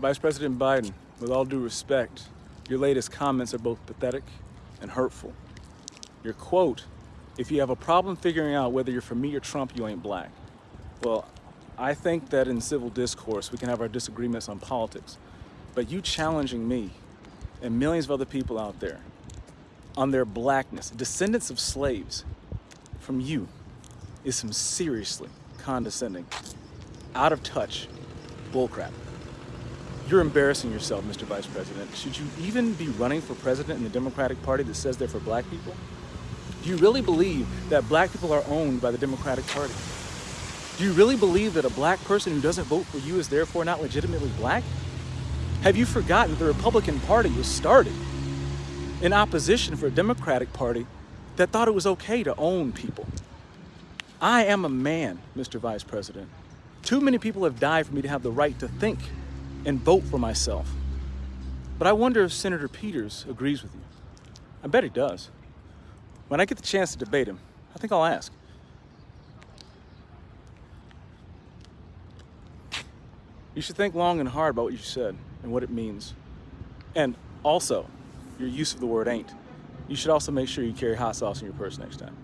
Vice President Biden, with all due respect, your latest comments are both pathetic and hurtful. Your quote, if you have a problem figuring out whether you're for me or Trump, you ain't black. Well, I think that in civil discourse, we can have our disagreements on politics, but you challenging me and millions of other people out there on their blackness, descendants of slaves, from you, is some seriously condescending, out of touch bullcrap. You're embarrassing yourself, Mr. Vice President. Should you even be running for president in the Democratic Party that says they're for black people? Do you really believe that black people are owned by the Democratic Party? Do you really believe that a black person who doesn't vote for you is therefore not legitimately black? Have you forgotten that the Republican Party was started in opposition for a Democratic Party that thought it was okay to own people? I am a man, Mr. Vice President. Too many people have died for me to have the right to think and vote for myself. But I wonder if Senator Peters agrees with you. I bet he does. When I get the chance to debate him, I think I'll ask. You should think long and hard about what you said and what it means. And also, your use of the word ain't. You should also make sure you carry hot sauce in your purse next time.